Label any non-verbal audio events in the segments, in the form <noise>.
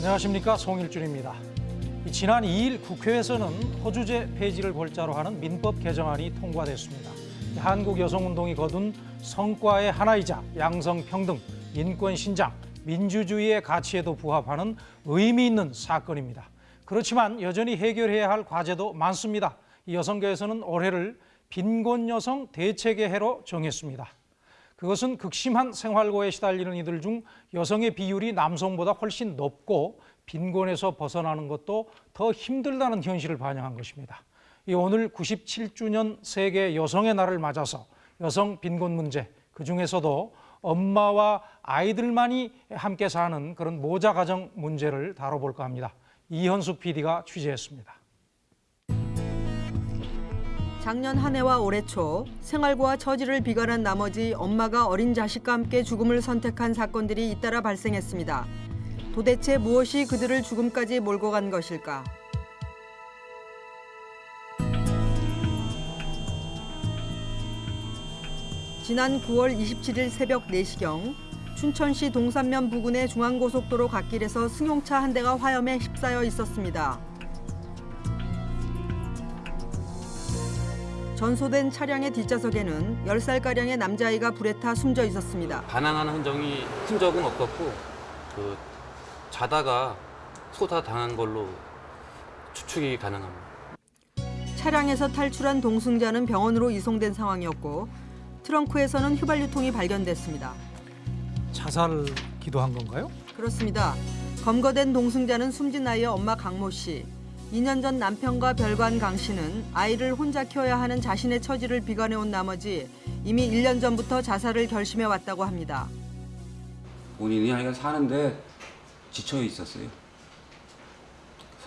안녕하십니까 송일준입니다. 이 지난 2일 국회에서는 허주제 폐지를 골자로 하는 민법 개정안이 통과됐습니다. 이 한국 여성운동이 거둔 성과의 하나이자 양성평등, 인권 신장, 민주주의의 가치에도 부합하는 의미 있는 사건입니다. 그렇지만 여전히 해결해야 할 과제도 많습니다. 이 여성계에서는 올해를 빈곤 여성 대책의 해로 정했습니다. 그것은 극심한 생활고에 시달리는 이들 중 여성의 비율이 남성보다 훨씬 높고 빈곤에서 벗어나는 것도 더 힘들다는 현실을 반영한 것입니다. 이 오늘 97주년 세계 여성의 날을 맞아서 여성 빈곤 문제, 그 중에서도 엄마와 아이들만이 함께 사는 그런 모자 가정 문제를 다뤄볼까 합니다. 이현숙 PD가 취재했습니다. 작년 한 해와 올해 초 생활고와 처지를 비관한 나머지 엄마가 어린 자식과 함께 죽음을 선택한 사건들이 잇따라 발생했습니다. 도대체 무엇이 그들을 죽음까지 몰고 간 것일까? 지난 9월 27일 새벽 4시경 춘천시 동산면 부근의 중앙고속도로 갓길에서 승용차 한 대가 화염에 휩싸여 있었습니다. 전소된 차량의 뒷좌석에는 10살가량의 남자아이가 불에 타 숨져 있었습니다. 반항하는 흔적이 흔적은 없었고 그 자다가 소다 당한 걸로 추측이 가능합니다. 차량에서 탈출한 동승자는 병원으로 이송된 상황이었고 트렁크에서는 휘발유통이 발견됐습니다. 자살 기도한 건가요? 그렇습니다. 검거된 동승자는 숨진 아이의 엄마 강모 씨. 2년 전 남편과 별관 강 씨는 아이를 혼자 키워야 하는 자신의 처지를 비관해온 나머지 이미 1년 전부터 자살을 결심해 왔다고 합니다. 본인이 아이가 사는데 지쳐 있었어요.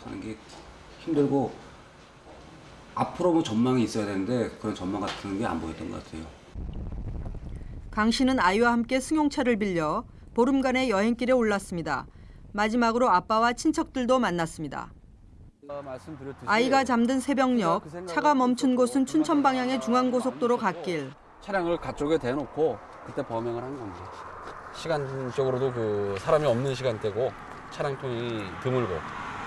사는 게 힘들고 앞으로 뭐 전망이 있어야 되는데 그런 전망 같은 게 안 보였던 것 같아요. 강 씨는 아이와 함께 승용차를 빌려 보름간의 여행길에 올랐습니다. 마지막으로 아빠와 친척들도 만났습니다. 아이가 잠든 새벽녘 차가 멈춘 곳은 춘천 방향의 중앙고속도로 갓길. 차량을 가쪽에 대놓고 그때 범행을 한 겁니다. 시간적으로도 그 사람이 없는 시간대고 차량 통이 드물고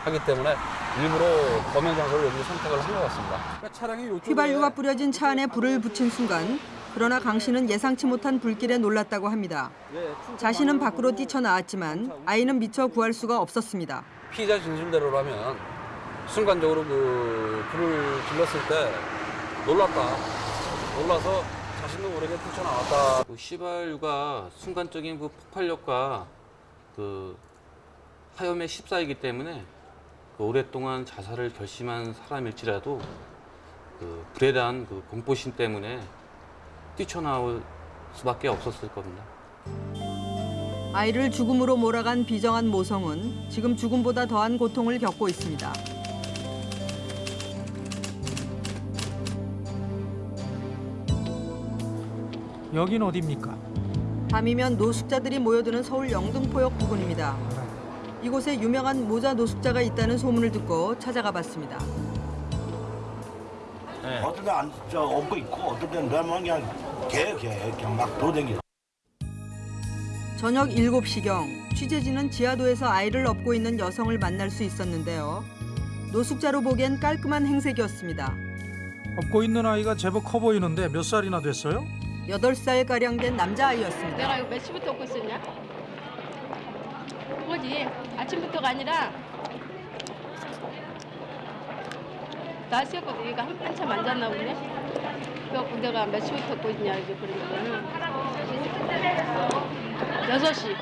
하기 때문에 일부러 범행 장소를 여기 선택을 한 것 같습니다. 그러니까 휘발유가 뿌려진 차 안에 불을 붙인 순간 그러나 강 씨는 예상치 못한 불길에 놀랐다고 합니다. 자신은 밖으로 뛰쳐나왔지만 아이는 미처 구할 수가 없었습니다. 피의자 진술대로라면 순간적으로 그 불을 질렀을 때 놀랐다. 놀라서 자신도 모르게 뛰쳐나왔다. 그 시발유가 순간적인 그 폭발력과 그 화염에 휩싸이기 때문에 그 오랫동안 자살을 결심한 사람일지라도 그 불에 대한 그 공포심 때문에 뛰쳐나올 수밖에 없었을 겁니다. 아이를 죽음으로 몰아간 비정한 모성은 지금 죽음보다 더한 고통을 겪고 있습니다. 여긴 어디입니까? 밤이면 노숙자들이 모여드는 서울 영등포역 부근입니다. 이곳에 유명한 모자 노숙자가 있다는 소문을 듣고 찾아가 봤습니다. 어떤 데안 저 업고 있고 어떤 데는 너무 그냥 개개 그냥 막 돌아다니고 저녁 7시경 취재진은 지하도에서 아이를 업고 있는 여성을 만날 수 있었는데요. 노숙자로 보기엔 깔끔한 행색이었습니다. 업고 있는 아이가 제법 커 보이는데 몇 살이나 됐어요? 8살가량 된 남자아이였습니다. 내가 이거 몇 시부터 먹고 있었냐? 그거지. 아침부터가 아니라 날씨였거든. 얘가 한, 한참 앉았나 보네. 그래갖고 내가 몇 시부터 먹고 있냐 이제 그러니까는 여섯 시.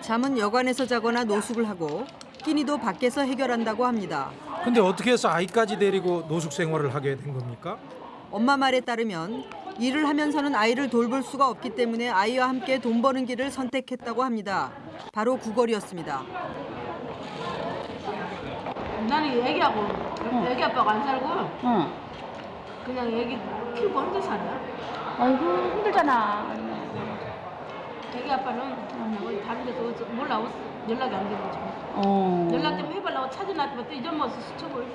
잠은 여관에서 자거나 노숙을 하고 끼니도 밖에서 해결한다고 합니다. 근데 어떻게 해서 아이까지 데리고 노숙 생활을 하게 된 겁니까? 엄마 말에 따르면 일을 하면서는 아이를 돌볼 수가 없기 때문에 아이와 함께 돈 버는 길을 선택했다고 합니다. 바로 구걸이었습니다. 나는 애기하고 애기 아빠가 안 살고 그냥 애기 키우고 혼자 사냐? 아이고 힘들잖아. 애기 아빠는 어디 다른 데서 몰라 연락이 안 되고 지금. 어. 연락 좀 해보려고 찾아놨더니 또 잊어먹어서 수첩을.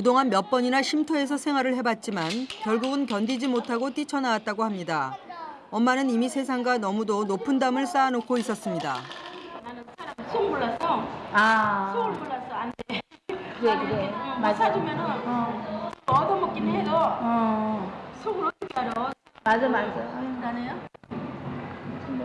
그동안 몇 번이나 쉼터에서 생활을 해봤지만 결국은 견디지 못하고 뛰쳐나왔다고 합니다. 엄마는 이미 세상과 너무도 높은 담을 쌓아놓고 있었습니다. 나는 사람 속 몰랐어. 아. 속을 몰랐어. 안 돼. 그래, 그래. 못 맞아. 사주면은 어. 얻어먹긴 해도 어. 속을 어떻게 알아? 맞아, 맞아. 나네요.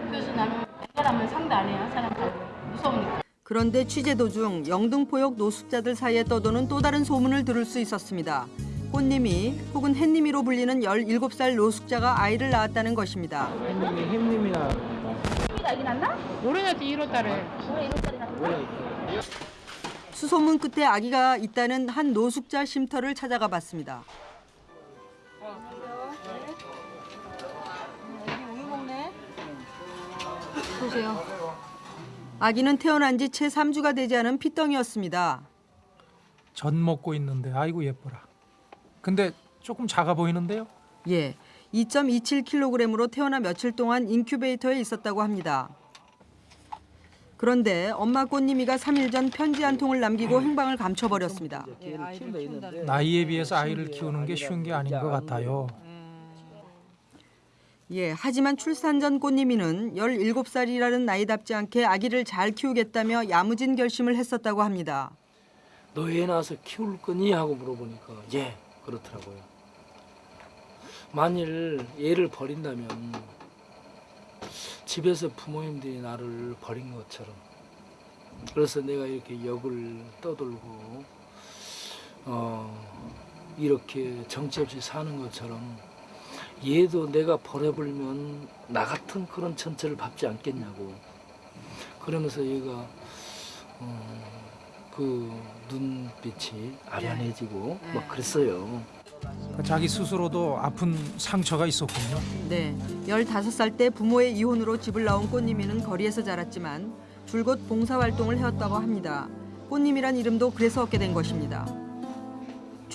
그래서 나는 사람을 상대 안 해요. 사람들 무서우니까. 그런데 취재 도중 영등포역 노숙자들 사이에 떠도는 또 다른 소문을 들을 수 있었습니다. 꽃님이 혹은 햇님이로 불리는 17살 노숙자가 아이를 낳았다는 것입니다. 아기 났나? 모르겠지 1월달에 올해 1월달에 났나? 수소문 끝에 아기가 있다는 한 노숙자 쉼터를 찾아가 봤습니다. 보세요. 아기는 태어난 지 채 3주가 되지 않은 피덩이였습니다. 전 먹고 있는데 아이고 예뻐라. 근데 조금 작아 보이는데요? 예, 2.27kg으로 태어나 며칠 동안 인큐베이터에 있었다고 합니다. 그런데 엄마 꽃님이가 3일 전 편지 한 통을 남기고 행방을 감춰버렸습니다. 나이에 비해서 아이를 키우는 게 쉬운 게 아닌 것 같아요. 예, 하지만 출산 전 꽃님이는 17살이라는 나이답지 않게 아기를 잘 키우겠다며 야무진 결심을 했었다고 합니다. 너 애 낳아서 키울 거니? 하고 물어보니까 예 그렇더라고요. 만일 애를 버린다면 집에서 부모님들이 나를 버린 것처럼 그래서 내가 이렇게 역을 떠돌고 어 이렇게 정체 없이 사는 것처럼 얘도 내가 버려버리면 나 같은 그런 천체를 밟지 않겠냐고 그러면서 얘가 어, 그 눈빛이 아련해지고 막 그랬어요. 자기 스스로도 아픈 상처가 있었군요. 네, 15살 때 부모의 이혼으로 집을 나온 꽃님이는 거리에서 자랐지만 줄곧 봉사활동을 해왔다고 합니다. 꽃님이란 이름도 그래서 얻게 된 것입니다.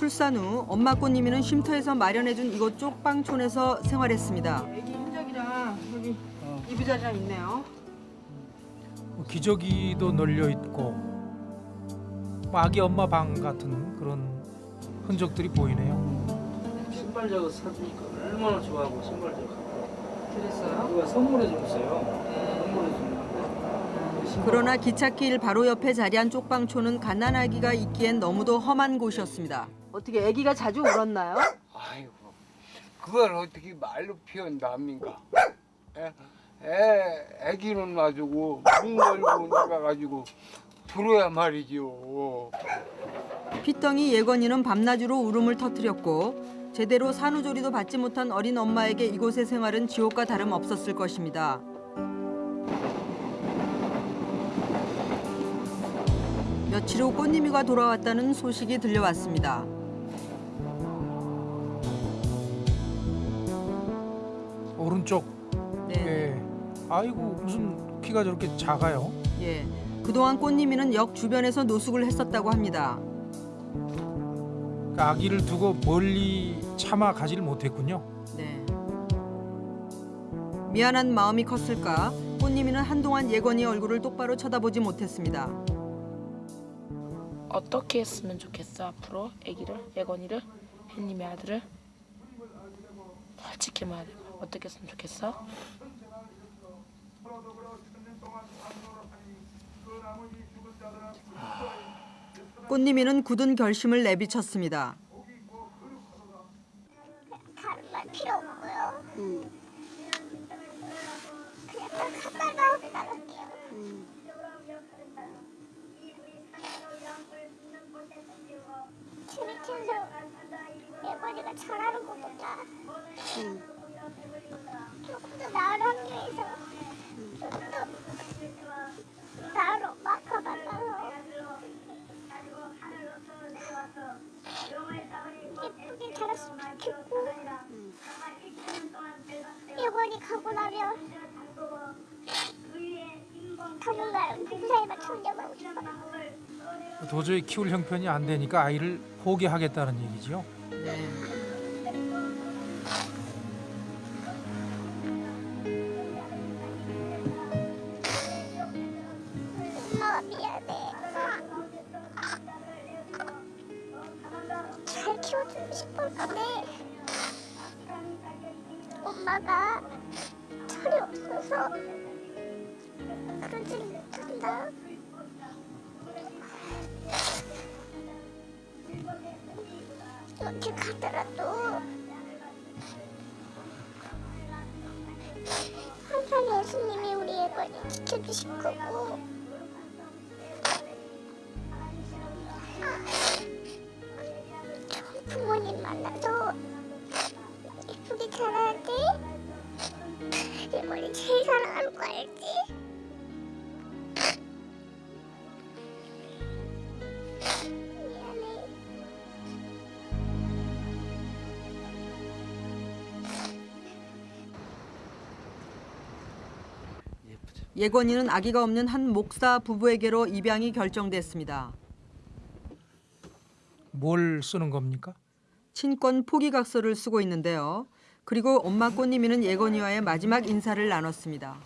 출산 후 엄마 꽃님이는 쉼터에서 마련해준 이곳 쪽방촌에서 생활했습니다. 애기 흔적이랑 여기 이부자리랑 있네요. 뭐 기저귀도 널려 있고 뭐 아기 엄마 방 같은 그런 흔적들이 보이네요. 신발 작업 사주니까 얼마나 좋아하고 신발 작업. 그랬어요? 누가 선물해 줬어요. 선물해 줬는데. 그러나 기찻길 바로 옆에 자리한 쪽방촌은 갓난아기가 있기엔 너무도 험한 곳이었습니다. 어떻게 아기가 자주 울었나요? 아이고, 그걸 어떻게 말로 표현합니까? 애, 애, 애기는 놔주고 문 걸고 나가가지고 들어야 말이죠. 피덩이 예건이는 밤낮으로 울음을 터뜨렸고 제대로 산후조리도 받지 못한 어린 엄마에게 이곳의 생활은 지옥과 다름 없었을 것입니다. 며칠 후 꽃님이가 돌아왔다는 소식이 들려왔습니다. 오른쪽 네. 에 아이고 무슨 키가 저렇게 작아요? 예. 그동안 꽃님이는 역 주변에서 노숙을 했었다고 합니다. 그러니까 아기를 두고 멀리 참아 가지를 못했군요. 네. 미안한 마음이 컸을까 꽃님이는 한동안 예건이 얼굴을 똑바로 쳐다보지 못했습니다. 어떻게 했으면 좋겠어 앞으로? 애기를? 예건이를? 햇님의 아들을? 잘 지켜봐야 돼. 어떻게 했으면 좋겠어? 꽃님이는 굳은 결심을 내비쳤습니다. 재밌면서 예건이가 잘하는 것보다 조금 더 나은 환경에서 조금 더 나은 엄마가 만나서 예쁘게 자랐으면 좋겠고 예원이 가고 나면 싶어요. 도저히 키울 형편이 안 되니까 아이를 포기하겠다는 얘기죠. 네. 엄마가 미안해. 잘 키워주고 싶었는데 엄마가 없어서 그러지 못한다. 어디 가더라도. 항상 예수님이 우리 애벌이 지켜주실 거고 예건이는 아기가 없는 한 목사 부부에게로 입양이 결정됐습니다. 뭘 쓰는 겁니까? 친권 포기각서를 쓰고 있는데요. 그리고 엄마 꽃님이는 예건이와의 마지막 인사를 나눴습니다.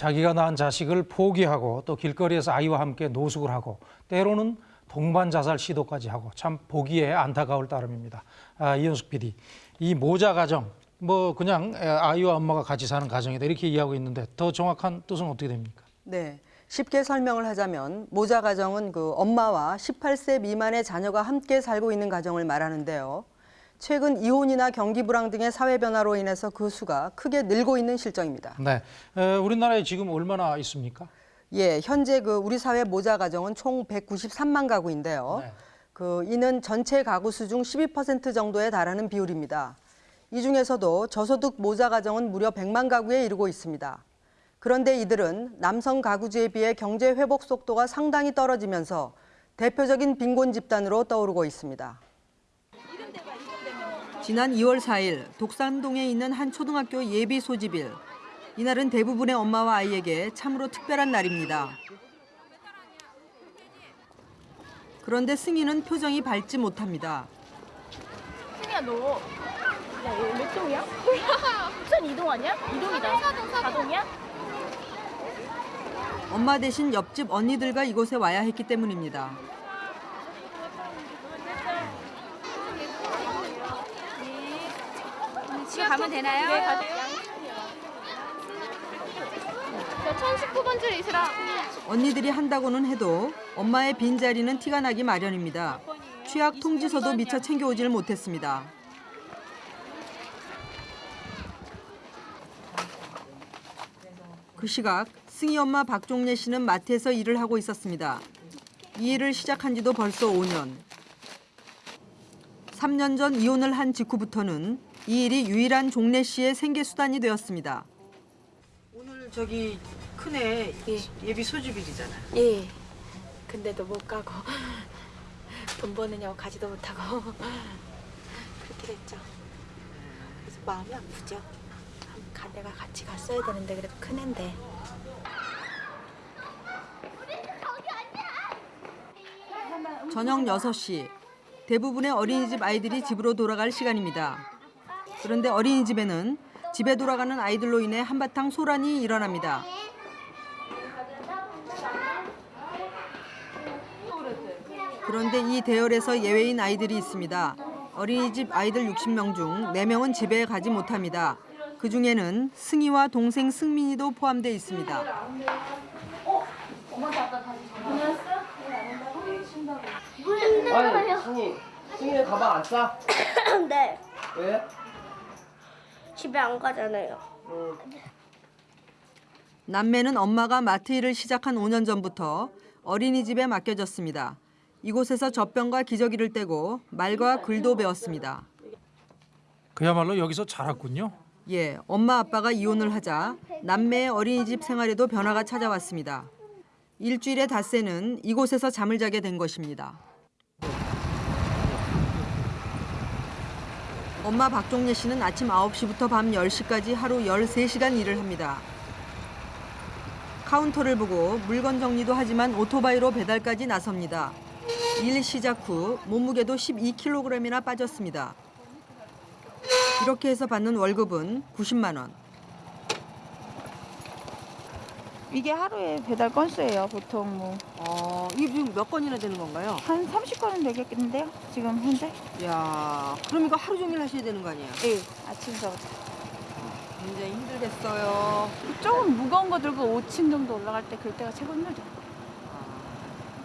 자기가 낳은 자식을 포기하고 또 길거리에서 아이와 함께 노숙을 하고 때로는 동반 자살 시도까지 하고 참 보기에 안타까울 따름입니다. 아, 이현숙 PD, 이 모자 가정 뭐 그냥 에, 아이와 엄마가 같이 사는 가정이다 이렇게 이해하고 있는데 더 정확한 뜻은 어떻게 됩니까? 네. 쉽게 설명을 하자면 모자 가정은 그 엄마와 18세 미만의 자녀가 함께 살고 있는 가정을 말하는데요. 최근 이혼이나 경기 불황 등의 사회 변화로 인해서 그 수가 크게 늘고 있는 실정입니다. 네, 에, 우리나라에 지금 얼마나 있습니까? 예, 현재 그 우리 사회 모자 가정은 총 193만 가구인데요. 네. 그 이는 전체 가구 수 중 12% 정도에 달하는 비율입니다. 이 중에서도 저소득 모자 가정은 무려 100만 가구에 이르고 있습니다. 그런데 이들은 남성 가구주에 비해 경제 회복 속도가 상당히 떨어지면서 대표적인 빈곤 집단으로 떠오르고 있습니다. 지난 2월 4일 독산동에 있는 한 초등학교 예비 소집일. 이날은 대부분의 엄마와 아이에게 참으로 특별한 날입니다. 그런데 승희는 표정이 밝지 못합니다. 승희야 너. 야, 얘몇 동이야? <laughs> 부산 이동 아니야? 이동이다. 사동, 사동이야? 엄마 대신 옆집 언니들과 이곳에 와야 했기 때문입니다. 집에 가면 되나요? 네, 가세요. 저 1019번 줄 있으라. 언니들이 한다고는 해도 엄마의 빈자리는 티가 나기 마련입니다. 취약 통지서도 미처 챙겨오질 못했습니다. 그 시각 승희 엄마 박종래 씨는 마트에서 일을 하고 있었습니다. 이 일을 시작한 지도 벌써 5년. 3년 전 이혼을 한 직후부터는 이 일이 유일한 종래 씨의 생계 수단이 되었습니다. 오늘 저기 큰애 예 비 소집일이잖아. 예. 근데도 못 가고 <laughs> 돈 버느냐고 가지도 못하고 <laughs> 그렇게 됐죠. 그래서 마음이 아프죠. 내가 같이 갔어야 되는데 그래도 큰 애인데. 저녁 6시. 대부분의 어린이집 아이들이 집으로 돌아갈 시간입니다. 그런데 어린이집에는 집에 돌아가는 아이들로 인해 한바탕 소란이 일어납니다. 그런데 이 대열에서 예외인 아이들이 있습니다. 어린이집 아이들 60명 중 4명은 집에 가지 못합니다. 그 중에는 승희와 동생 승민이도 포함되어 있습니다. 힘들어요. 승희, 승희 가방 안 싸? <coughs> 네. 왜? 집에 안 가잖아요. 남매는 엄마가 마트 일을 시작한 5년 전부터 어린이집에 맡겨졌습니다. 이곳에서 젖병과 기저귀를 떼고 말과 글도 배웠습니다. 그야말로 여기서 자랐군요. 예, 엄마 아빠가 이혼을 하자 남매의 어린이집 생활에도 변화가 찾아왔습니다. 일주일의 닷새는 이곳에서 잠을 자게 된 것입니다. 엄마 박종례 씨는 아침 9시부터 밤 10시까지 하루 13시간 일을 합니다. 카운터를 보고 물건 정리도 하지만 오토바이로 배달까지 나섭니다. 일 시작 후 몸무게도 12kg이나 빠졌습니다. 이렇게 해서 받는 월급은 90만 원. 이게 하루에 배달 건수예요, 보통 뭐. 어, 이게 지금 몇 건이나 되는 건가요? 한 30건은 되겠는데요, 지금 현재? 야, 그럼 이거 하루 종일 하셔야 되는 거 아니에요? 예, 아침부터. 굉장히 힘들겠어요. 조금 무거운 거 들고 5층 정도 올라갈 때 그럴 때가 최고 힘들죠.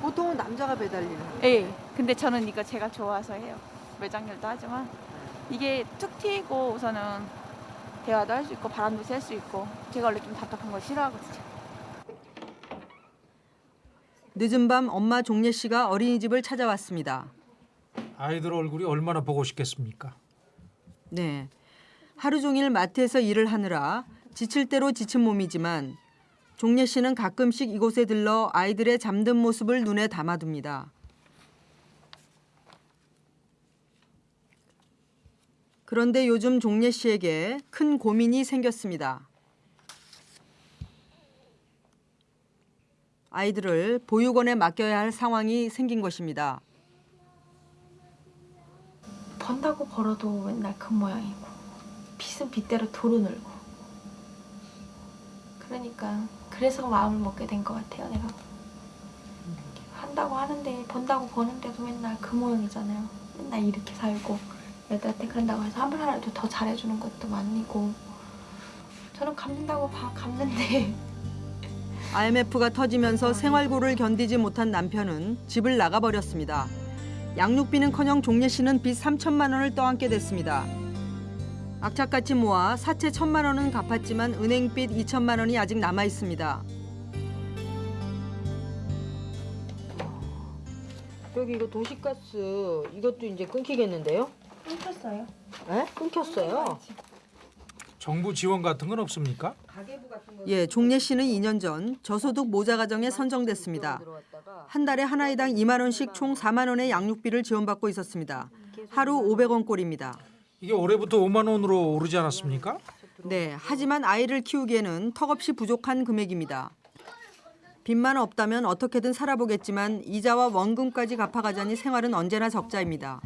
보통은 남자가 배달일을 하요 예, 근데 저는 이거 제가 좋아서 해요. 매장일도 하지만 이게 툭 튀고 우선은 대화도 할 수 있고 바람도 쐴 수 있고 제가 원래 좀 답답한 걸 싫어하거든요. 늦은 밤 엄마 종례 씨가 어린이집을 찾아왔습니다. 아이들 얼굴이 얼마나 보고 싶겠습니까? 네. 하루 종일 마트에서 일을 하느라 지칠 대로 지친 몸이지만 종례 씨는 가끔씩 이곳에 들러 아이들의 잠든 모습을 눈에 담아둡니다. 그런데 요즘 종례 씨에게 큰 고민이 생겼습니다. 아이들을 보육원에 맡겨야 할 상황이 생긴 것입니다. 번다고 벌어도 맨날 그 모양이고 빚은 빚대로 도로 늘고. 그러니까 그래서 마음을 먹게 된 것 같아요 내가. 한다고 하는데 번다고 버는데도 맨날 그 모양이잖아요. 맨날 이렇게 살고 애들한테 그런다고 해서 한 번 하나도 더 잘해주는 것도 아니고. 저는 갚는다고 봐 갚는데 IMF가 터지면서 생활고를 견디지 못한 남편은 집을 나가버렸습니다. 양육비는커녕 종례 씨는 빚 3천만 원을 떠안게 됐습니다. 악착같이 모아 사채 천만 원은 갚았지만 은행빚 2천만 원이 아직 남아 있습니다. 여기 이거 도시가스 이것도 이제 끊기겠는데요? 끊겼어요 에? 끊겼어요? 정부 지원 같은 건 없습니까? 예, 종례 씨는 2년 전 저소득 모자 가정에 선정됐습니다. 한 달에 한 아이당 2만 원씩 총 4만 원의 양육비를 지원받고 있었습니다. 하루 500원 꼴입니다. 이게 올해부터 5만 원으로 오르지 않았습니까? 네, 하지만 아이를 키우기에는 턱없이 부족한 금액입니다. 빚만 없다면 어떻게든 살아보겠지만 이자와 원금까지 갚아가자니 생활은 언제나 적자입니다.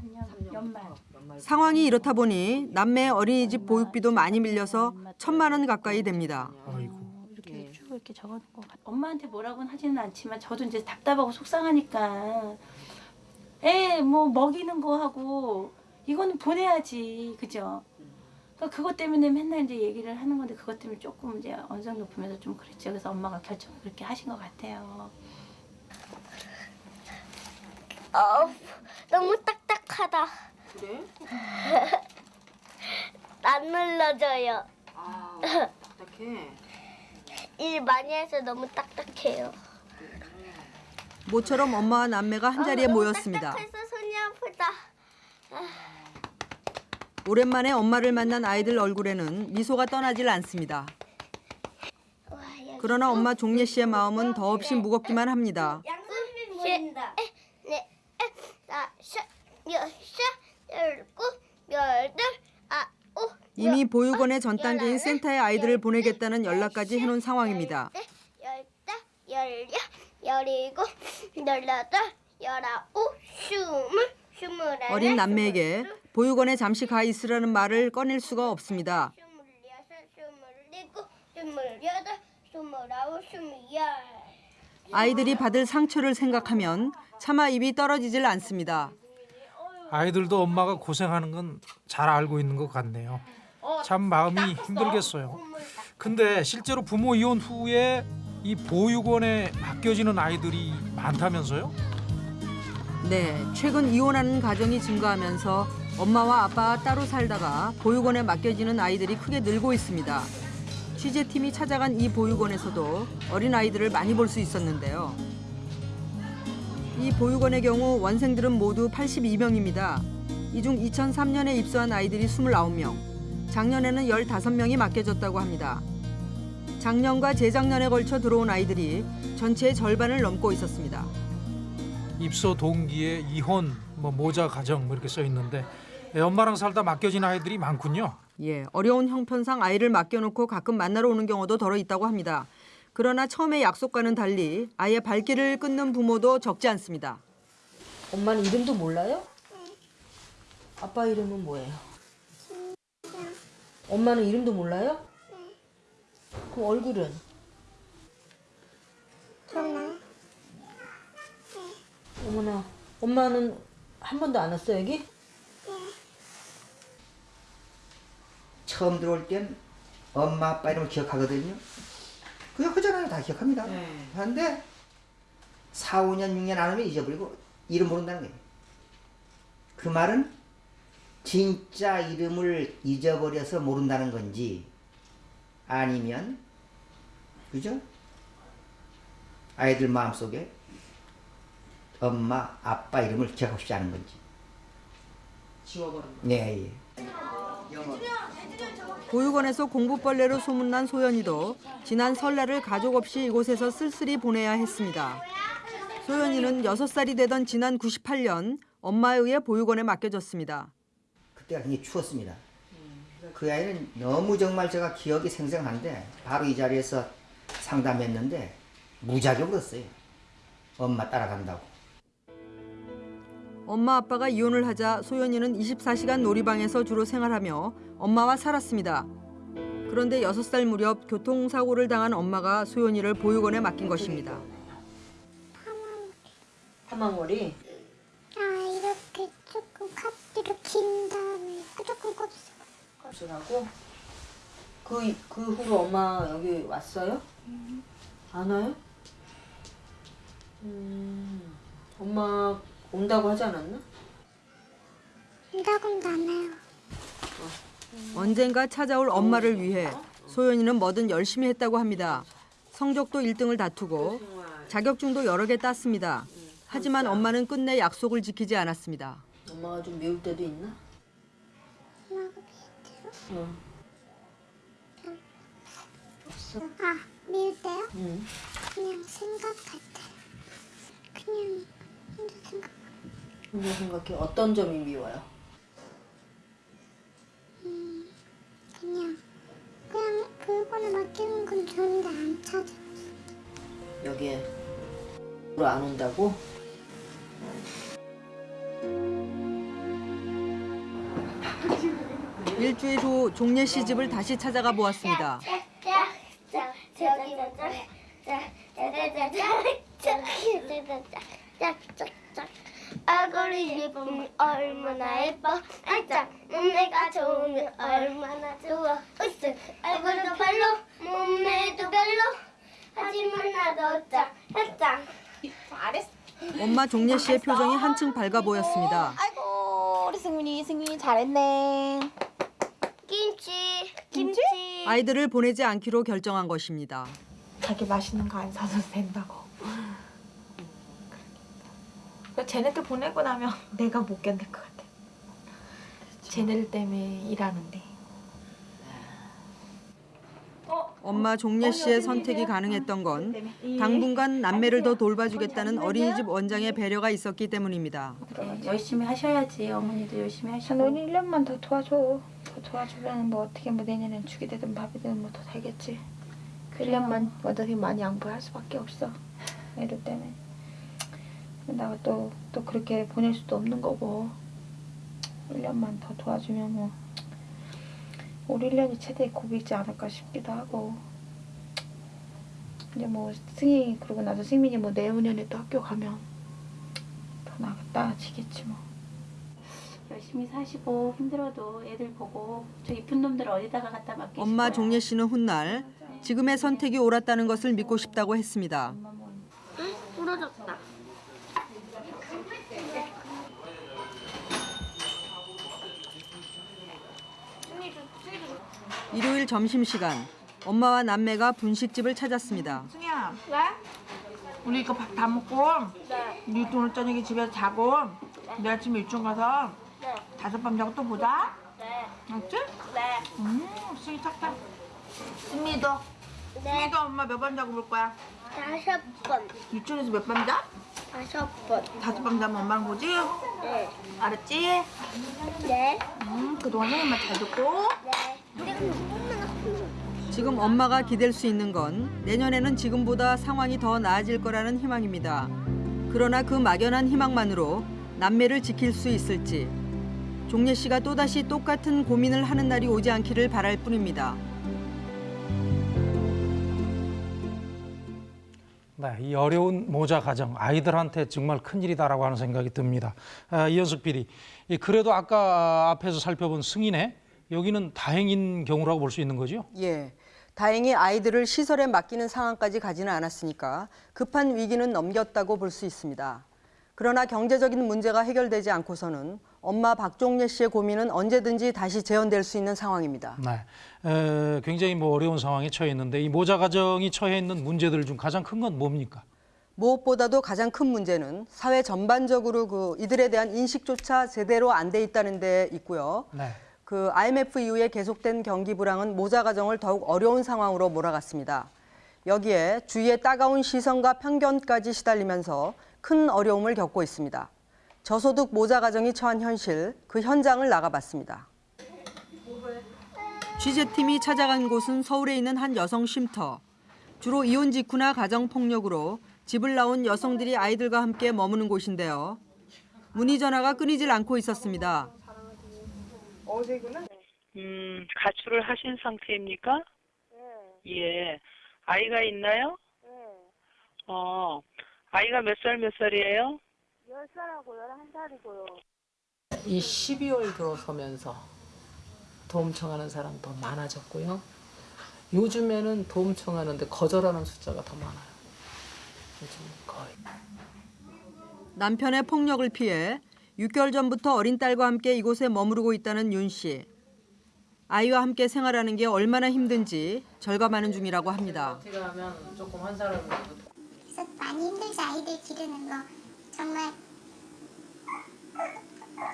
상황이 이렇다 보니 남매 어린이집 보육비도 많이 밀려서 천만 원 가까이 됩니다. 이렇게 쭉 이렇게 적어놓은 것 같아요. 엄마한테 뭐라고는 하지는 않지만 저도 이제 답답하고 속상하니까 애 뭐 먹이는 거 하고 이거는 보내야지 그죠? 그러니까 그것 때문에 맨날 이제 얘기를 하는 건데 그것 때문에 조금 이제 언성 높으면서 좀 그랬죠. 그래서 엄마가 결정을 그렇게 하신 것 같아요. 어, 너무 딱딱하다. 그래? 안 눌러져요. 아, 딱딱해. 일 많이 해서 너무 딱딱해요. 모처럼 엄마와 남매가 한 자리에 아, 모였습니다. 딱딱해서 손이 아프다. 오랜만에 엄마를 만난 아이들 얼굴에는 미소가 떠나질 않습니다. 그러나 엄마 종례 씨의 마음은 더없이 무겁기만 합니다. 양손 보인다. 네, 열곱, 아홉. 이미 보육원의 전 단계인 센터에 아이들을 보내겠다는 연락까지 해놓은 상황입니다. 열다, 열여, 열일곱, 열여덟, 열아홉, 스물, 스물하나. 어린 남매에게 보육원에 잠시 가 있으라는 말을 꺼낼 수가 없습니다. 아이들이 받을 상처를 생각하면 차마 입이 떨어지질 않습니다. 아이들도 엄마가 고생하는 건 잘 알고 있는 것 같네요. 참 마음이 힘들겠어요. 근데 실제로 부모 이혼 후에 이 보육원에 맡겨지는 아이들이 많다면서요? 네, 최근 이혼하는 가정이 증가하면서 엄마와 아빠가 따로 살다가 보육원에 맡겨지는 아이들이 크게 늘고 있습니다. 취재팀이 찾아간 이 보육원에서도 어린 아이들을 많이 볼 수 있었는데요. 이 보육원의 경우 원생들은 모두 82명입니다. 이 중 2003년에 입소한 아이들이 29명, 작년에는 15명이 맡겨졌다고 합니다. 작년과 재작년에 걸쳐 들어온 아이들이 전체의 절반을 넘고 있었습니다. 입소 동기에 이혼, 뭐 모자 가정 뭐 이렇게 써 있는데 예, 엄마랑 살다 맡겨진 아이들이 많군요. 예, 어려운 형편상 아이를 맡겨놓고 가끔 만나러 오는 경우도 덜어 있다고 합니다. 그러나 처음에 약속과는 달리 아예 발길을 끊는 부모도 적지 않습니다. 엄마는 이름도 몰라요? 아빠 이름은 뭐예요? 엄마는 이름도 몰라요? 그럼 얼굴은? 어머나, 엄마는 한 번도 안 왔어 여기? 처음 들어올 땐 엄마 아빠 이름을 기억하거든요. 그냥 허전하게 다 기억합니다. 그런데 4, 5년, 6년 안 오면 잊어버리고 이름 모른다는 거예요. 그 말은 진짜 이름을 잊어버려서 모른다는 건지 아니면 그죠? 아이들 마음속에 엄마, 아빠 이름을 기억하고 싶지 않은 건지. 지워버린다. 네, 예. 보육원에서 공부벌레로 소문난 소연이도 지난 설날을 가족 없이 이곳에서 쓸쓸히 보내야 했습니다. 소연이는 6살이 되던 지난 98년 엄마에 의해 보육원에 맡겨졌습니다. 그때가 굉장히 추웠습니다. 그 아이는 너무 정말 제가 기억이 생생한데 바로 이 자리에서 상담했는데 무지하게 울었어요. 엄마 따라간다고. 엄마 아빠가 이혼을 하자 소연이는 24시간 놀이방에서 주로 생활하며 엄마와 살았습니다. 그런데 6살 무렵 교통사고를 당한 엄마가 소연이를 보육원에 맡긴 것입니다. 파마머리. 아 이렇게 조금 컷으로 긴 다음에 조금 곱슬. 곱슬하고. 그, 그 후로 엄마 여기 왔어요? 안 와요? 음, 엄마 온다고 하지 않았나? 온다고는 안 해요. 언젠가 찾아올 엄마를 위해 소연이는 뭐든 열심히 했다고 합니다. 성적도 1등을 다투고 자격증도 여러 개 땄습니다. 하지만 엄마는 끝내 약속을 지키지 않았습니다. 엄마가 좀 미울 때도 있나? 어. 없어. 아 미울 때요? 응. 그냥 생각할 때. 그냥 혼자 생각. 혼자 생각해. 어떤 점이 미워요? 그냥 그냥 그거는 맡기는 건 좋은데 안 찾아. 여기에 안 온다고? 일주일 후 종례 씨 집을 다시 찾아가 보았습니다. 얼굴이 예쁘면 얼마나 예뻐 알짝 몸매가 좋으면 얼마나 좋아 으쓱 얼굴도 별로 몸매도 별로 하지만 나도 짱 짱. 엄마 종례 씨의 표정이 한층 밝아 보였습니다. 아이고 우리 승민이 승민이 잘했네. 김치 김치. 아이들을 보내지 않기로 결정한 것입니다. 자기 맛있는 거 안 사줘도 된다고. 그러니까 쟤네들 보내고 나면 <laughs> 내가 못 견딜 것 같아. 쟤네들 때문에 일하는데. 엄마 종례 씨의 선택이 가능했던 건 당분간 남매를 더 돌봐주겠다는 어린이집 원장의 배려가 있었기 때문입니다. 열심히 하셔야지 어머니도 열심히 하시고 너는 1년만 더 도와줘. 더 도와주면 뭐 어떻게 뭐 내년엔 죽이 되든 밥이 되든 뭐더 살겠지. 그 1년만 어떻게 많이 양보할 수밖에 없어. 애들 때문에. 내가 또, 또 그렇게 보낼 수도 없는 거고. 1년만 더 도와주면 뭐올 1년이 최대 고비지 않을까 싶기도 하고. 이제 뭐 승희 그러고 나서 승민이 뭐 내후년에 또 학교 가면 더 나아지겠지 뭐. 열심히 사시고 힘들어도 애들 보고 저 이쁜 놈들 어디다가 갖다 맡기실 엄마? 종례 씨는 훗날 지금의 선택이 옳았다는 것을 믿고 싶다고 했습니다. 응? 부러졌다 일요일 점심시간 엄마와 남매가 분식집을 찾았습니다. 승희야, 왜? 우리 이거 밥 다 먹고 네. 우리 오늘 저녁에 집에서 자고 내일 아침에 유치원 가서 네. 다섯 밤 자고 또 보자. 네. 알았지? 네. 음, 승희 착해. 승미도. 네. 승미도 엄마 몇 밤 자고 볼 거야? 다섯 번. 유치원에서 몇 밤 자? 다섯 번. 다섯 번 다면 엄마는 거지? 네. 알았지? 네. 음, 그동안 선생님만 잘 듣고. 지금 엄마가 기댈 수 있는 건 내년에는 지금보다 상황이 더 나아질 거라는 희망입니다. 그러나 그 막연한 희망만으로 남매를 지킬 수 있을지 종례 씨가 또다시 똑같은 고민을 하는 날이 오지 않기를 바랄 뿐입니다. 네, 이 어려운 모자 가정 아이들한테 정말 큰 일이다라고 하는 생각이 듭니다. 아, 이현숙 PD, 이 그래도 아까 앞에서 살펴본 승인회 여기는 다행인 경우라고 볼 수 있는 거죠? 예. 다행히 아이들을 시설에 맡기는 상황까지 가지는 않았으니까 급한 위기는 넘겼다고 볼 수 있습니다. 그러나 경제적인 문제가 해결되지 않고서는 엄마 박종례 씨의 고민은 언제든지 다시 재현될 수 있는 상황입니다. 네, 에, 굉장히 뭐 어려운 상황에 처해 있는데 이 모자 가정이 처해 있는 문제들 중 가장 큰 건 뭡니까? 무엇보다도 가장 큰 문제는 사회 전반적으로 그 이들에 대한 인식조차 제대로 안 돼 있다는 데 있고요. 네. 그 IMF 이후에 계속된 경기 불황은 모자 가정을 더욱 어려운 상황으로 몰아갔습니다. 여기에 주위의 따가운 시선과 편견까지 시달리면서 큰 어려움을 겪고 있습니다. 저소득 모자 가정이 처한 현실, 그 현장을 나가봤습니다. 취재팀이 찾아간 곳은 서울에 있는 한 여성 쉼터. 주로 이혼 직후나 가정 폭력으로 집을 나온 여성들이 아이들과 함께 머무는 곳인데요. 문의 전화가 끊이질 않고 있었습니다. 음, 가출을 하신 상태입니까? 예. 아이가 있나요? 어, 아이가 몇 살 몇 살이에요? 10살하고 11살이고요. 이 12월 들어서면서 도움 청하는 사람 더 많아졌고요. 요즘에는 도움 청하는데 거절하는 숫자가 더 많아요. 요즘 거의. 남편의 폭력을 피해 6개월 전부터 어린 딸과 함께 이곳에 머무르고 있다는 윤 씨. 아이와 함께 생활하는 게 얼마나 힘든지 절감하는 중이라고 합니다. 어떻게 하면 조금 한 그래서 많이 힘들죠. 아이들 기르는 거. 정말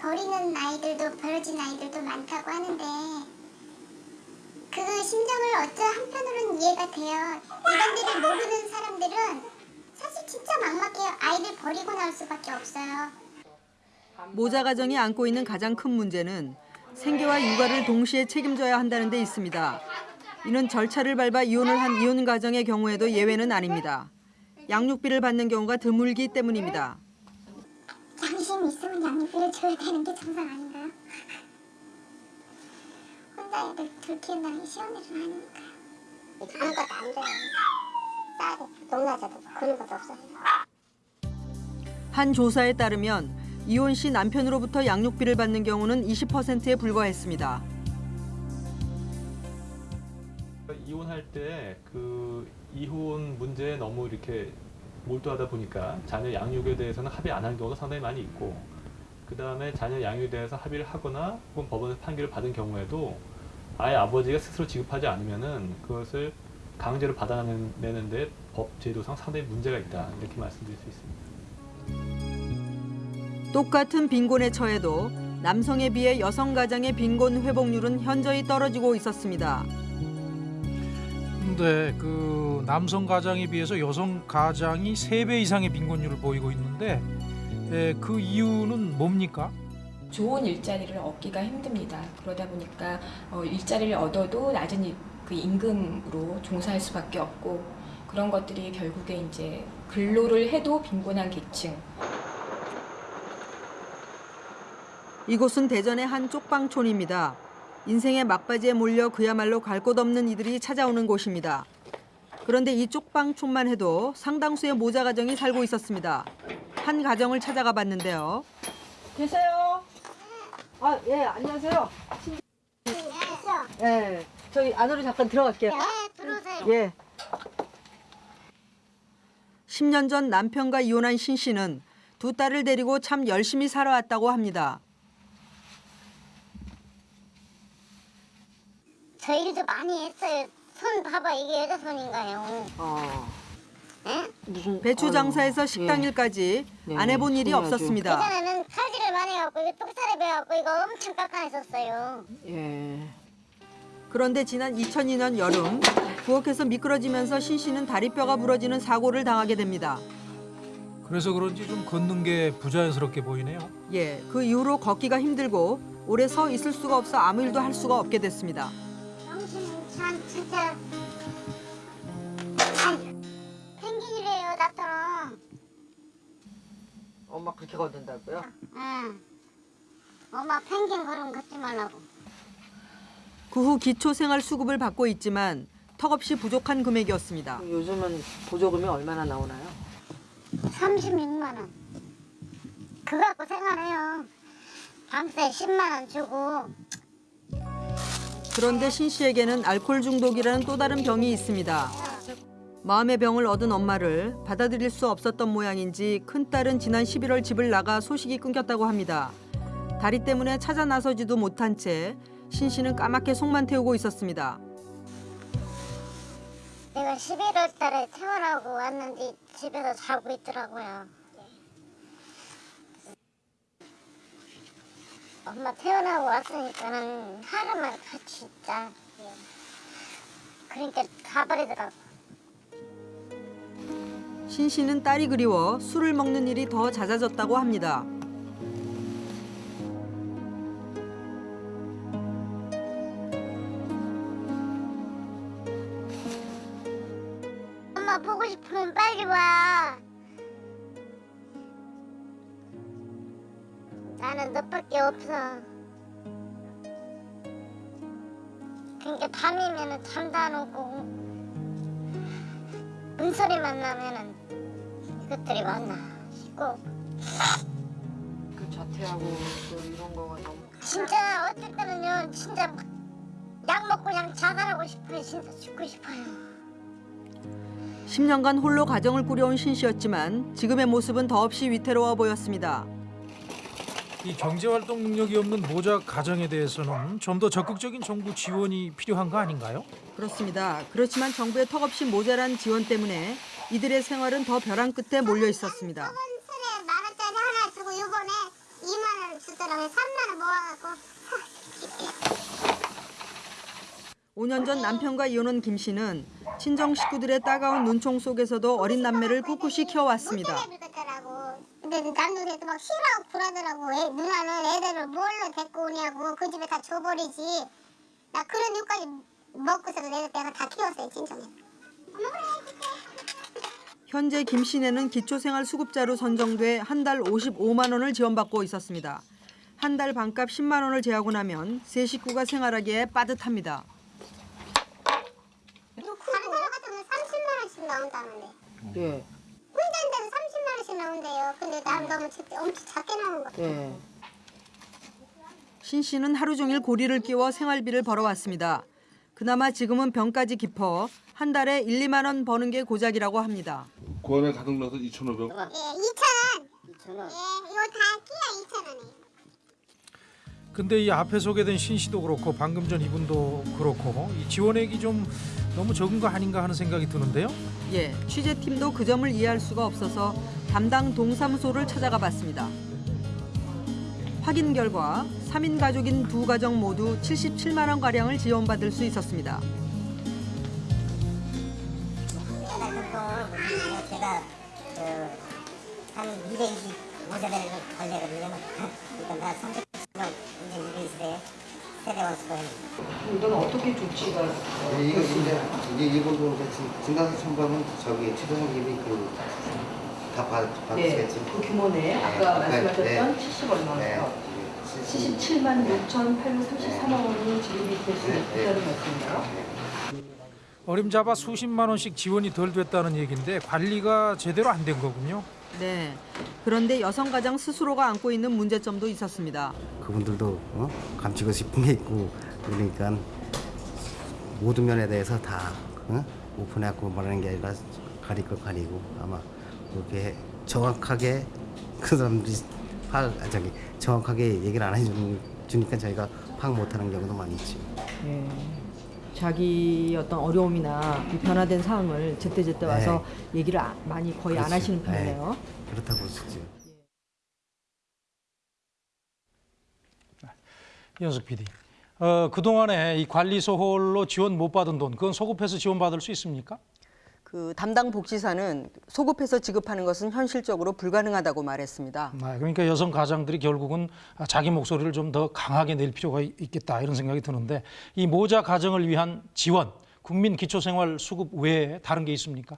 버리는 아이들도 버려진 아이들도 많다고 하는데 그 심정을 어쩌 한편으로는 이해가 돼요. 이런 데를 모르는 사람들은 사실 진짜 막막해요. 아이들 버리고 나올 수밖에 없어요. 모자 가정이 안고 있는 가장 큰 문제는 생계와 육아를 동시에 책임져야 한다는 데 있습니다. 이는 절차를 밟아 이혼을 한 이혼 가정의 경우에도 예외는 아닙니다. 양육비를 받는 경우가 드물기 때문입니다. 양심이 있으면 양육비를 줘야 되는 게 정상 아닌가요? 혼자 애들 둘 키운다는 게 쉬운 일은 아니니까요. 아무것도 안. 딸이 농사져도 그런 것도 없어요. 한 조사에 따르면 이혼 시 남편으로부터 양육비를 받는 경우는 20%에 불과했습니다. 이혼할 때 그 이혼 문제에 너무 이렇게 몰두하다 보니까 자녀 양육에 대해서는 합의 안 하는 경우가 상당히 많이 있고 그 다음에 자녀 양육에 대해서 합의를 하거나 혹은 법원에서 판결을 받은 경우에도 아예 아버지가 스스로 지급하지 않으면은 그것을 강제로 받아내는데 법 제도상 상당히 문제가 있다 이렇게 말씀드릴 수 있습니다. 똑같은 빈곤에 처해도 남성에 비해 여성 가장의 빈곤 회복률은 현저히 떨어지고 있었습니다. 근데 그 남성 가장에 비해서 여성 가장이 세 배 이상의 빈곤율을 보이고 있는데 에, 그 이유는 뭡니까? 좋은 일자리를 얻기가 힘듭니다. 그러다 보니까 어, 일자리를 얻어도 낮은 이- 그 임금으로 종사할 수밖에 없고 그런 것들이 결국에 이제 근로를 해도 빈곤한 계층 이곳은 대전의 한 쪽방촌입니다. 인생의 막바지에 몰려 그야말로 갈 곳 없는 이들이 찾아오는 곳입니다. 그런데 이 쪽방촌만 해도 상당수의 모자 가정이 살고 있었습니다. 한 가정을 찾아가 봤는데요. 계세요? 아, 예, 안녕하세요. 예, 저희 안으로 잠깐 들어갈게요. 네, 들어오세요. 예. 10년 전 남편과 이혼한 신 씨는 두 딸을 데리고 참 열심히 살아왔다고 합니다. 저 일도 많이 했어요. 손 봐봐 이게 여자 손인가요? 어. 예? 무슨 배추 장사에서 식당 일까지 안 해본 일이 없었습니다. 예전에는 칼질을 많이 해갖고 이거 똑살에 배워갖고 이거 엄청 깎아냈었어요. 예. 그런데 지난 2002년 여름 부엌에서 미끄러지면서 신 씨는 다리뼈가 부러지는 사고를 당하게 됩니다. 그래서 그런지 좀 걷는 게 부자연스럽게 보이네요. 예, 그 이후로 걷기가 힘들고 오래 서 있을 수가 없어 아무 일도 할 수가 없게 됐습니다. 참 진짜 펭귄이래요 나처럼 엄마 그렇게 걷는다고요? 응 엄마 펭귄 걸음 걷지 말라고 그 후 기초생활 수급을 받고 있지만 턱없이 부족한 금액이었습니다. 요즘은 보조금이 얼마나 나오나요? 36만 원 그거 갖고 생활해요 밤새 10만 원 주고 그런데 신 씨에게는 알코올 중독이라는 또 다른 병이 있습니다. 마음의 병을 얻은 엄마를 받아들일 수 없었던 모양인지 큰딸은 지난 11월 집을 나가 소식이 끊겼다고 합니다. 다리 때문에 찾아 나서지도 못한 채 신 씨는 까맣게 속만 태우고 있었습니다. 내가 11월 달에 퇴원하고 왔는데 집에서 자고 있더라고요 엄마 퇴원하고 왔으니까는 하루만 같이 있자. 그러니까 가버리더라고. 신 씨는 딸이 그리워 술을 먹는 일이 더 잦아졌다고 합니다. 너밖에 없어. 그러니까 밤이면은 잠도 안 오고 문소리만 나면은 이것들이 왔나 싶고 그 자퇴하고 또 이런 거가 너무 진짜 어떨 때는요 진짜 막약 먹고 그냥 자살하고 싶어요 진짜 죽고 싶어요 10년간 홀로 가정을 꾸려온 신 씨였지만 지금의 모습은 더없이 위태로워 보였습니다. 이 경제활동 능력이 없는 모자 가정에 대해서는 좀 더 적극적인 정부 지원이 필요한 거 아닌가요? 그렇습니다. 그렇지만 정부의 턱없이 모자란 지원 때문에 이들의 생활은 더 벼랑 끝에 몰려 있었습니다. 설에 만 원짜리 하나 주고 요번에 2만 원 주더라고요 3만 원 모아갖고 5년 전 남편과 이혼한 김 씨는 친정 식구들의 따가운 눈총 속에서도 어린 남매를 꿋꿋이 키워왔습니다. 근데 남동생도 막 싫어하고 불하더라고 애, 누나는 애들을 뭘로 데리고 오냐고 그 집에 다 줘버리지 나 그런 욕까지 먹고서도 내가, 내가 다 키웠어요 친정에 현재 김 씨네는 기초생활수급자로 선정돼 한 달 55만 원을 지원받고 있었습니다. 한 달 반값 10만 원을 제하고 나면 세 식구가 생활하기에 빠듯합니다. 다른 사람 같으면 30만 원씩 나온다는데 예. 혼자인데도 30만 원씩 나온대요 근데 난 너무 작- 엄청 작게 나온 거 예. 신 씨는 하루 종일 고리를 끼워 생활비를 벌어왔습니다. 그나마 지금은 병까지 깊어 한 달에 1, 2만 원 버는 게 고작이라고 합니다. 구원에 가득 넣어서 2,500. 예 2,000원 예 이거 다 끼야 2,000원에 근데 이 앞에 소개된 신 씨도 그렇고 방금 전 이분도 그렇고 이 지원액이 좀 너무 적은 거 아닌가 하는 생각이 드는데요. 예, 취재팀도 그 점을 이해할 수가 없어서 담당 동사무소를 찾아가 봤습니다. 확인 결과 3인 가족인 두 가정 모두 77만 원 가량을 지원받을 수 있었습니다. 제가 그한 220 모자를 걸려거든요 그러니까 나 300명 이제 220에 이건 어떻게 조치가 이거 이제 이제 일본도 증가서 첨부하면 저기 최종원님이 그다 받으시겠지. 그 규모네. 아까 말씀하셨던 70 얼마 네. 원. 77만 6,833만 원이 지급이 될수 있다는 말씀인가요? 어림잡아 수십만 원씩 지원이 덜 됐다는 얘기인데 관리가 제대로 안 된 거군요. 네. 그런데 여성 가장 스스로가 안고 있는 문제점도 있었습니다. 그분들도 어? 감추고 싶은 게 있고 그러니까 모든 면에 대해서 다 어? 오픈해갖고 말하는 게 아니라 가릴 거 가리고 아마 그렇게 정확하게 그 사람들이 파악 아, 저기 정확하게 얘기를 안 해주니까 저희가 파악 못하는 경우도 많이 있지. 예. 자기 어떤 어려움이나 변화된 상황을 제때제때 와서 얘기를 아- 많이 거의 안 그렇지. 하시는 편이네요. 네. 그렇다고 있죠. 연석 PD. 어, 그동안에 이 관리소 홀로 지원 못 받은 돈 그건 소급해서 지원받을 수 있습니까? 그 담당 복지사는 소급해서 지급하는 것은 현실적으로 불가능하다고 말했습니다. 네, 그러니까 여성 가장들이 결국은 자기 목소리를 좀 더 강하게 낼 필요가 있겠다 이런 생각이 드는데 이 모자 가정을 위한 지원, 국민 기초생활 수급 외에 다른 게 있습니까?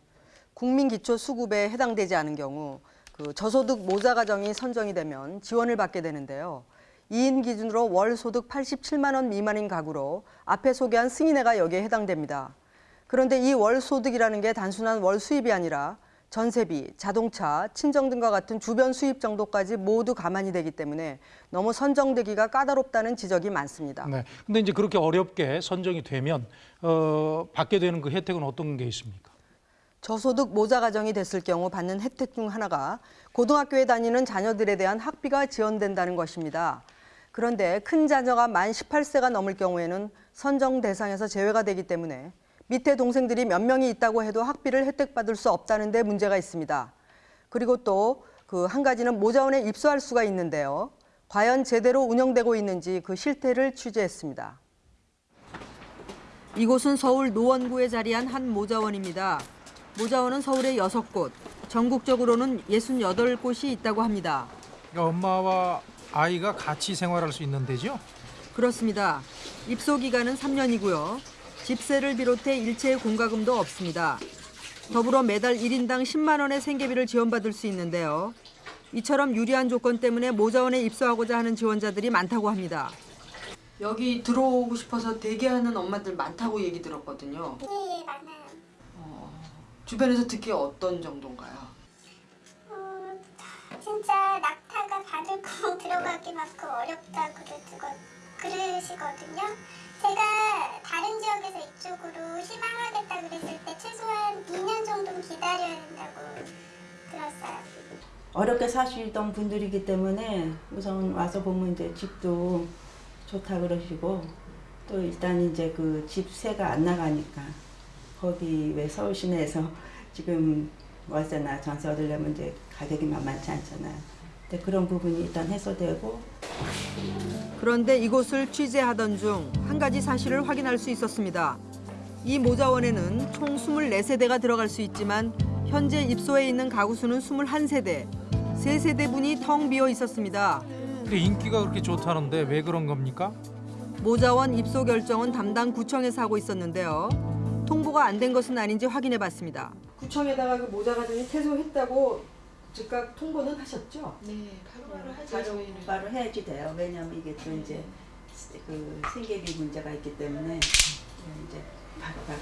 국민 기초 수급에 해당되지 않은 경우 그 저소득 모자 가정이 선정이 되면 지원을 받게 되는데요. 2인 기준으로 월 소득 87만 원 미만인 가구로 앞에 소개한 승인회가 여기에 해당됩니다. 그런데 이 월 소득이라는 게 단순한 월 수입이 아니라 전세비, 자동차, 친정 등과 같은 주변 수입 정도까지 모두 감안이 되기 때문에 너무 선정되기가 까다롭다는 지적이 많습니다. 네. 근데 이제 그렇게 어렵게 선정이 되면 어, 받게 되는 그 혜택은 어떤 게 있습니까? 저소득 모자 가정이 됐을 경우 받는 혜택 중 하나가 고등학교에 다니는 자녀들에 대한 학비가 지원된다는 것입니다. 그런데 큰 자녀가 만 18세가 넘을 경우에는 선정 대상에서 제외가 되기 때문에 밑에 동생들이 몇 명이 있다고 해도 학비를 혜택받을 수 없다는 데 문제가 있습니다. 그리고 또 그 한 가지는 모자원에 입소할 수가 있는데요. 과연 제대로 운영되고 있는지 그 실태를 취재했습니다. 이곳은 서울 노원구에 자리한 한 모자원입니다. 모자원은 서울에 6곳, 전국적으로는 68곳이 있다고 합니다. 그러니까 엄마와 아이가 같이 생활할 수 있는 데죠? 그렇습니다. 입소 기간은 3년이고요. 집세를 비롯해 일체 공과금도 없습니다. 더불어 매달 1인당 10만 원의 생계비를 지원받을 수 있는데요. 이처럼 유리한 조건 때문에 모자원에 입소하고자 하는 지원자들이 많다고 합니다. 여기 들어오고 싶어서 대기하는 엄마들 많다고 얘기 들었거든요. 예, 많아요. 주변에서 듣기 어떤 정도인가요? 어, 진짜 낙타가 받을 거 들어가기 막그 어렵다 그러시거, 그러시거든요. 어렵게 사시던 분들이기 때문에 우선 와서 보면 이제 집도 좋다 그러시고 또 일단 이제 그 집세가 안 나가니까 거기 왜 서울 시내에서 <laughs> 지금 월세나 전세 얻으려면 이제 가격이 만만치 않잖아요. 근데 그런 부분이 일단 해소되고 그런데 이곳을 취재하던 중 한 가지 사실을 확인할 수 있었습니다. 이 모자원에는 총 24세대가 들어갈 수 있지만 현재 입소해 있는 가구 수는 21세대, 3세대분이 텅 비어 있었습니다. 근데 인기가 그렇게 좋다는데 왜 그런 겁니까? 모자원 입소 결정은 담당 구청에서 하고 있었는데요. 통보가 안 된 것은 아닌지 확인해 봤습니다. 구청에다가 그 모자 가정이 퇴소했다고 즉각 통보는 하셨죠? 네, 바로바로 하죠. 바로, 바로 해야지 돼요. 왜냐면 이게 또 이제 그 생계비 문제가 있기 때문에 이제 바로바로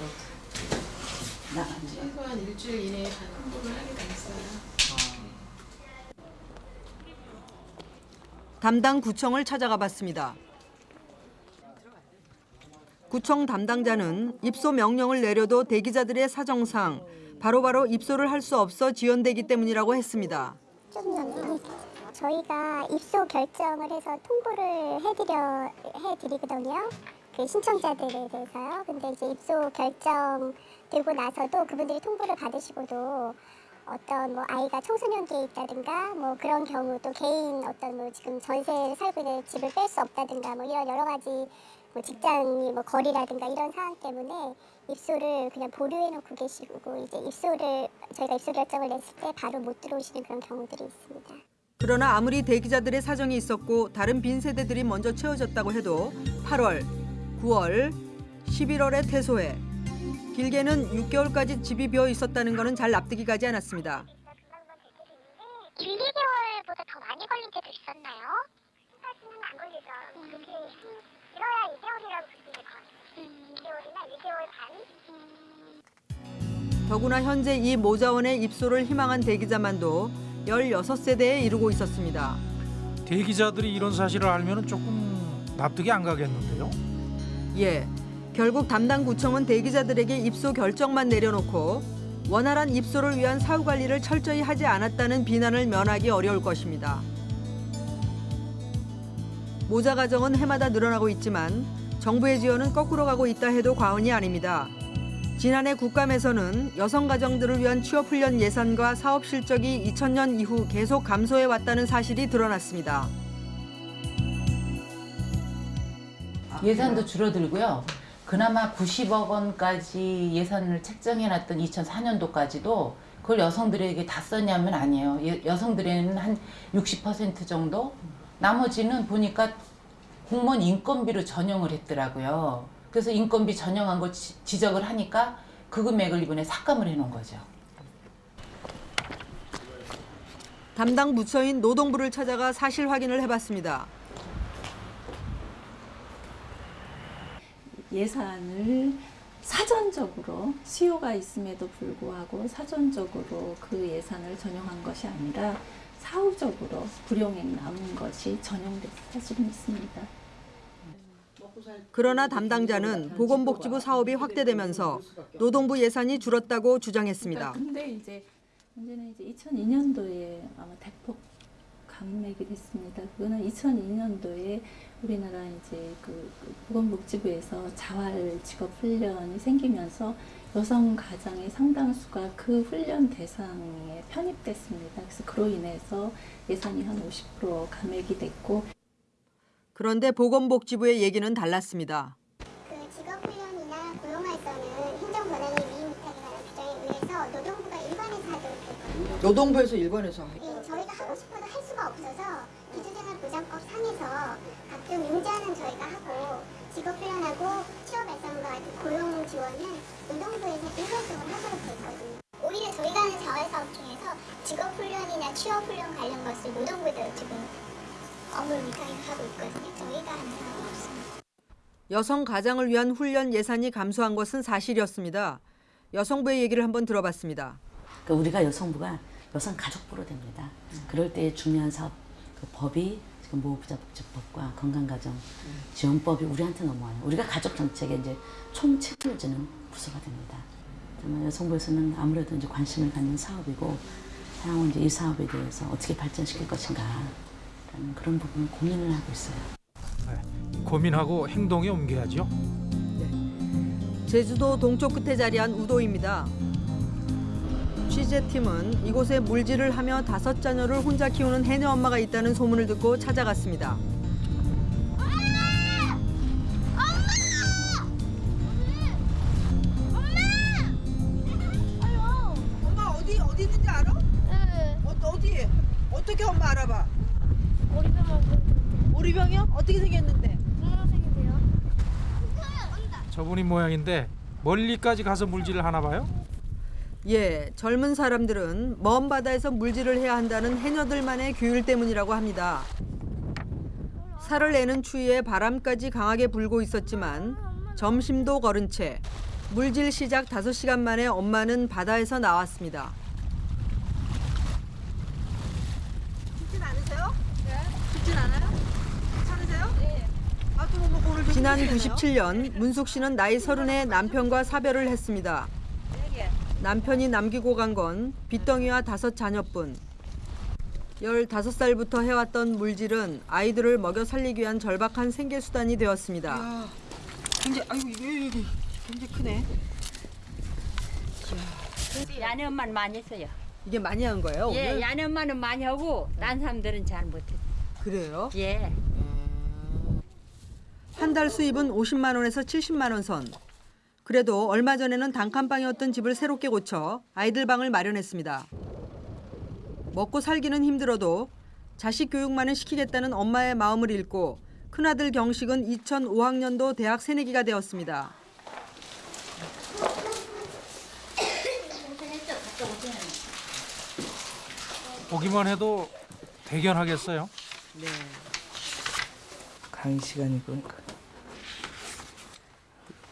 나가죠. 최소한 일주일 이내에 다 통보를 하게 됐어요. 담당 구청을 찾아가 봤습니다. 구청 담당자는 입소 명령을 내려도 대기자들의 사정상 바로 바로 입소를 할 수 없어 지연되기 때문이라고 했습니다. 저희가 입소 결정을 해서 통보를 해드려 해드리거든요. 그 신청자들에 대해서요. 근데 이제 입소 결정 되고 나서도 그분들이 통보를 받으시고도 어떤 뭐 아이가 청소년기에 있다든가 뭐 그런 경우도 개인 어떤 뭐 지금 전세를 살고 있는 집을 뺄 수 없다든가 뭐 이런 여러 가지 뭐 직장이 뭐 거리라든가 이런 상황 때문에 입소를 그냥 보류해 놓고 계시고 이제 입소를 저희가 입소 결정을 냈을 때 바로 못 들어오시는 그런 경우들이 있습니다. 그러나 아무리 대기자들의 사정이 있었고 다른 빈 세대들이 먼저 채워졌다고 해도 8월, 9월, 11월에 퇴소해 길게는 6개월까지 집이 비어 있었다는 것은 잘 납득이 가지 않았습니다. 1, 2개월보다 더 많이 걸린 때도 있었나요? 사실은 안 걸리죠. 그렇게 길어야 2개월이라고 보시면 2개월이나 1개월 반? 더구나 현재 이 모자원의 입소를 희망한 대기자만도 16세대에 이르고 있었습니다. 대기자들이 이런 사실을 알면 조금 납득이 안 가겠는데요. 예, 결국 담당 구청은 대기자들에게 입소 결정만 내려놓고 원활한 입소를 위한 사후 관리를 철저히 하지 않았다는 비난을 면하기 어려울 것입니다. 모자 가정은 해마다 늘어나고 있지만 정부의 지원은 거꾸로 가고 있다 해도 과언이 아닙니다. 지난해 국감에서는 여성 가정들을 위한 취업 훈련 예산과 사업 실적이 2000년 이후 계속 감소해 왔다는 사실이 드러났습니다. 예산도 줄어들고요. 그나마 90억 원까지 예산을 책정해놨던 2004년도까지도 그걸 여성들에게 다 썼냐면 아니에요. 예- 여성들에는 한 60% 정도? 나머지는 보니까 공무원 인건비로 전용을 했더라고요. 그래서 인건비 전용한 걸 지- 지적을 하니까 그 금액을 이번에 삭감을 해놓은 거죠. 담당 부처인 노동부를 찾아가 사실 확인을 해봤습니다. 예산을 사전적으로 수요가 있음에도 불구하고 사전적으로 그 예산을 전용한 것이 아니라 사후적으로 불용액 남은 것이 전용된 사실은 있습니다. 그러나 담당자는 보건복지부 사업이 확대되면서 노동부 예산이 줄었다고 주장했습니다. 근데 이제 문제는 이제 2002년도에 아마 대폭 감액이 됐습니다. 그거는 2002년도에 우리나라 이제 그 보건복지부에서 자활 직업 훈련이 생기면서 여성 가장의 상당수가 그 훈련 대상에 편입됐습니다. 그래서 그로 인해서 예산이 한 50% 감액이 됐고 그런데 보건복지부의 얘기는 달랐습니다. 그 직업훈련이나 고용활성은 행정권한이 위임부탁에 관한 규정에 의해서 노동부가 일관해서 하도록 했거든요. 노동부에서 일본에서 예, 저희가 하고 싶어도 할 수가 없어서 기초생활보장법 상에서 가끔 용지하는 저희가 하고 직업 훈련하고 취업 발전과 같은 고용 지원은 노동부에서 일괄적으로 하도록 돼 있거든요. 오히려 저희가 하는 자활사업 중에서 직업 훈련이나 취업 훈련 관련 것을 노동부에다 지금 업무를 위탁해서 하고 있거든요. 저희가 하는 사업은 없습니다. 여성 가장을 위한 훈련 예산이 감소한 것은 사실이었습니다. 여성부의 얘기를 한번 들어봤습니다. 그러니까 우리가 여성부가 여성 가족부로 됩니다. 그럴 때 중요한 사업 그 법이 지금 보호부자 복지법과 건강가정 지원법이 우리한테 넘어와요. 우리가 가족 정책에 이제 총 책임을 지는 부서가 됩니다. 정말 여성부에서는 아무래도 이제 관심을 갖는 사업이고 향후 이제 이 사업에 대해서 어떻게 발전시킬 것인가 라는 그런 부분을 고민을 하고 있어요. 고민하고 행동에 옮겨야죠. 제주도 동쪽 끝에 자리한 우도입니다. 취재팀은 이곳에 물질을 하며 다섯 자녀를 혼자 키우는 해녀 엄마가 있다는 소문을 듣고 찾아갔습니다. 엄마 어디 어디 있는지 알아? 네. 어, 어디? 어떻게 엄마 알아봐? 오리병 오리병이요? 어떻게 생겼는데? 저분이 모양인데 멀리까지 가서 물질을 하나 봐요? 예, 젊은 사람들은 먼 바다에서 물질을 해야 한다는 해녀들만의 규율 때문이라고 합니다. 살을 내는 추위에 바람까지 강하게 불고 있었지만 점심도 거른 채 물질 시작 5시간 만에 엄마는 바다에서 나왔습니다. 춥진 않으세요? 네. 춥진 않아요? 괜찮으세요? 네. 아, 또 뭐, 지난 힘드시네요. 97년 문숙 씨는 나이 서른에 남편과 사별을 했습니다. 남편이 남기고 간건 빚덩이와 다섯 자녀뿐. 15살부터 해왔던 물질은 아이들을 먹여 살리기 위한 절박한 생계 수단이 되었습니다. 야, 굉장히 아이고 이거 이거 굉장히 크네. 야네 엄마는 많이 했어요. 이게 많이 한 거예요, 예, 오늘? 야네 엄마는 많이 하고 딴 사람들은 잘 못해. 그래요? 예. 한 달 수입은 50만 원에서 70만 원 선. 그래도 얼마 전에는 단칸방이었던 집을 새롭게 고쳐 아이들 방을 마련했습니다. 먹고 살기는 힘들어도 자식 교육만은 시키겠다는 엄마의 마음을 읽고 큰아들 경식은 2005학년도 대학 새내기가 되었습니다. 보기만 해도 대견하겠어요. 네. 강의 시간이고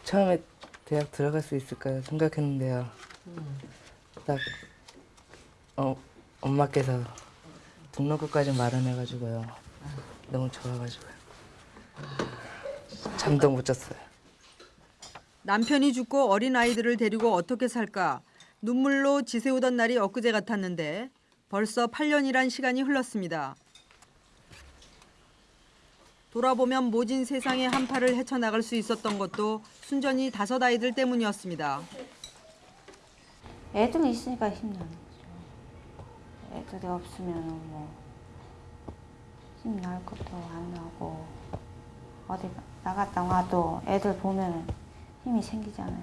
처음에 대학 들어갈 수 있을까 생각했는데요. 딱 어, 엄마께서 등록금까지 마련해가지고요. 너무 좋아가지고요. 잠도 못 잤어요. 남편이 죽고 어린 아이들을 데리고 어떻게 살까 눈물로 지새우던 날이 엊그제 같았는데 벌써 8년이란 시간이 흘렀습니다. 돌아보면 모진 세상의 한파를 헤쳐나갈 수 있었던 것도 순전히 다섯 아이들 때문이었습니다. 애들이 있으니까 힘나는 거죠. 애들이 없으면 뭐 힘날 것도 안 나고 어디 나갔다 와도 애들 보면 힘이 생기잖아요.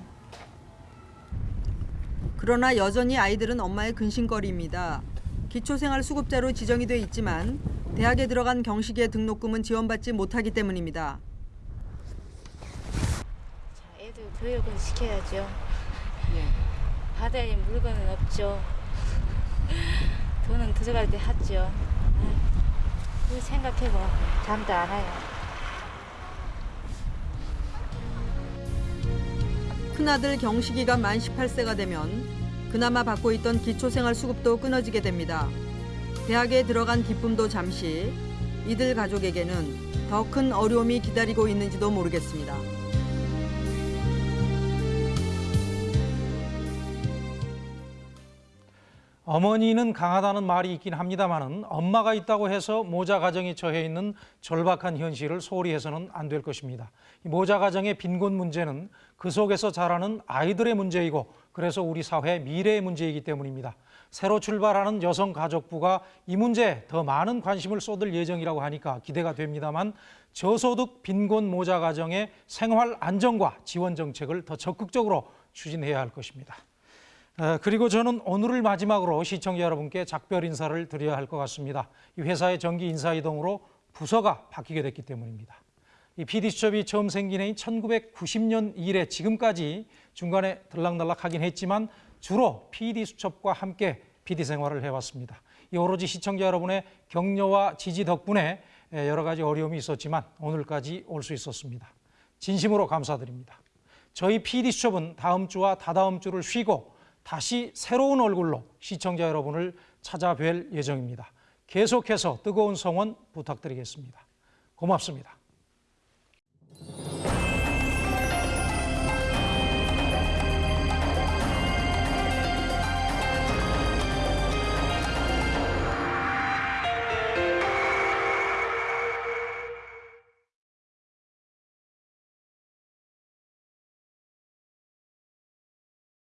그러나 여전히 아이들은 엄마의 근심거리입니다. 기초생활 수급자로 지정이 돼 있지만 대학에 들어간 경식의 등록금은 지원받지 못하기 때문입니다. 애들 교육은 시켜야죠. 바다에 물건은 없죠. <laughs> 돈은 들어갈 때 하죠. 그 생각해봐 잠도 안 와요. 큰아들 경식이가 만 18세가 되면 그나마 받고 있던 기초생활수급도 끊어지게 됩니다. 대학에 들어간 기쁨도 잠시 이들 가족에게는 더 큰 어려움이 기다리고 있는지도 모르겠습니다. 어머니는 강하다는 말이 있긴 합니다만은 엄마가 있다고 해서 모자 가정에 처해 있는 절박한 현실을 소홀히 해서는 안 될 것입니다. 이 모자 가정의 빈곤 문제는 그 속에서 자라는 아이들의 문제이고 그래서 우리 사회 미래의 문제이기 때문입니다. 새로 출발하는 여성가족부가 이 문제에 더 많은 관심을 쏟을 예정이라고 하니까 기대가 됩니다만 저소득 빈곤 모자 가정의 생활 안정과 지원 정책을 더 적극적으로 추진해야 할 것입니다. 어, 그리고 저는 오늘을 마지막으로 시청자 여러분께 작별 인사를 드려야 할 것 같습니다. 이 회사의 정기 인사 이동으로 부서가 바뀌게 됐기 때문입니다. 이 PD수첩이 처음 생긴 해인 1990년 이래 지금까지 중간에 들락날락 하긴 했지만 주로 PD수첩과 함께 PD 생활을 해왔습니다. 이 오로지 시청자 여러분의 격려와 지지 덕분에 여러 가지 어려움이 있었지만 오늘까지 올 수 있었습니다. 진심으로 감사드립니다. 저희 PD수첩은 다음 주와 다다음 주를 쉬고 다시 새로운 얼굴로 시청자 여러분을 찾아뵐 예정입니다. 계속해서 뜨거운 성원 부탁드리겠습니다. 고맙습니다.